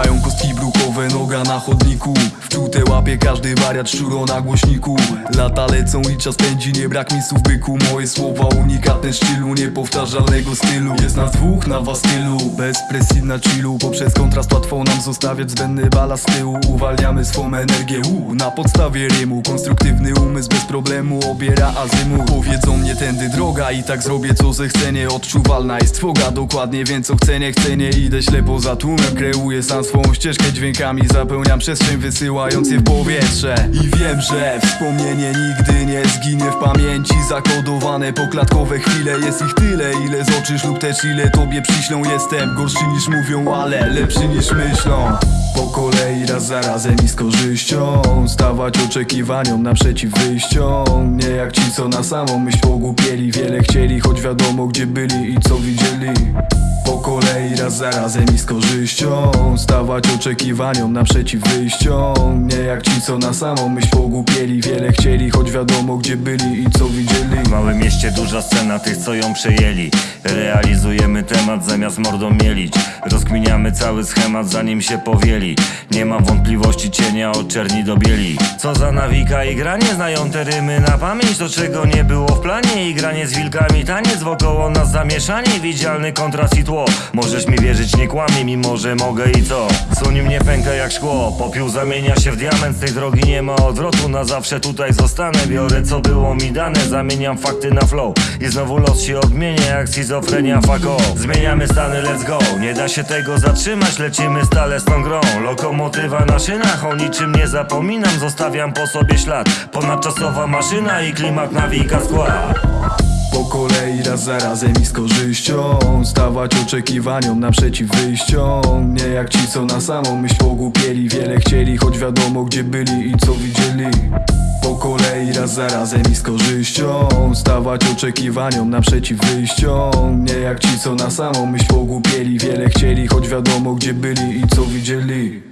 hay un głowę noga na chodniku. Wczute łapie każdy wariat szczuro na głośniku. Lata lecą i czas pędzi, nie brak mi słów byku. Moje słowa unikatne szczylu, niepowtarzalnego stylu. Jest nas dwóch na was stylu, bez presji na chillu. Poprzez kontrast łatwo nam zostawiać zbędny balast z tyłu. Uwalniamy swą energię, u, na podstawie rymu. Konstruktywny umysł bez problemu obiera azymu. Powiedzą mnie tędy droga i tak zrobię co zechcę. Odczuwalna jest trwoga, dokładnie wiem co chcę, nie chcę, nie Idę ślepo za tłumem, kreuję sam swą ścieżkę dźwiękami Zapełniam przestrzeń wysyłając je w powietrze. I wiem, że wspomnienie nigdy nie zginie w pamięci. Zakodowane poklatkowe chwile, jest ich tyle Ile zobaczysz lub też ile tobie przyślą. Jestem gorszy niż mówią, ale lepszy niż myślą. Po kolei raz za razem i z korzyścią Stawać oczekiwaniom naprzeciw wyjściom. Nie jak ci co na samą myśl pogłupieli Wiele chcieli, choć wiadomo gdzie byli i co widzieli. Po kolei raz za razem i z korzyścią Stawać oczekiwaniom naprzeciw wyjściom. Nie jak ci co na samą myśl pogłupieli Wiele chcieli, choć wiadomo gdzie byli i co widzieli mieście duża scena tych co ją przejęli. Realizujemy temat zamiast mordą mielić. Rozkminiamy cały schemat zanim się powieli. Nie mam wątpliwości cienia od czerni do bieli. Co za nawika i granie znają te rymy. Na pamięć To czego nie było w planie. I granie z wilkami Taniec wokoło nas zamieszanie. Widzialny kontrast i tło. Możesz mi wierzyć nie kłamie mimo że mogę i co? Słoń mnie pęka jak szkło. Popiół zamienia się w diament. Z tej drogi nie ma odwrotu. Na zawsze tutaj zostanę. Biorę co było mi dane. Zamieniam fakty na flow. I znowu los się odmienia jak schizofrenia fuck Zmieniamy stany let's go. Nie da się tego zatrzymać Lecimy stale z tą grą. Lokomotywa na szynach O niczym nie zapominam. Zostawiam po sobie ślad. Ponadczasowa maszyna i klimat nawika skład. Po kolei raz za razem i z korzyścią Stawać oczekiwaniom naprzeciw wyjściom. Nie jak ci co na samą myśl pogłupieli Wiele chcieli, choć wiadomo gdzie byli i co widzieli po kolei raz za razem i z korzyścią. Stawać oczekiwaniom naprzeciw wyjściom. Nie jak ci co na samą myśl pogłupieli Wiele chcieli, choć wiadomo gdzie byli i co widzieli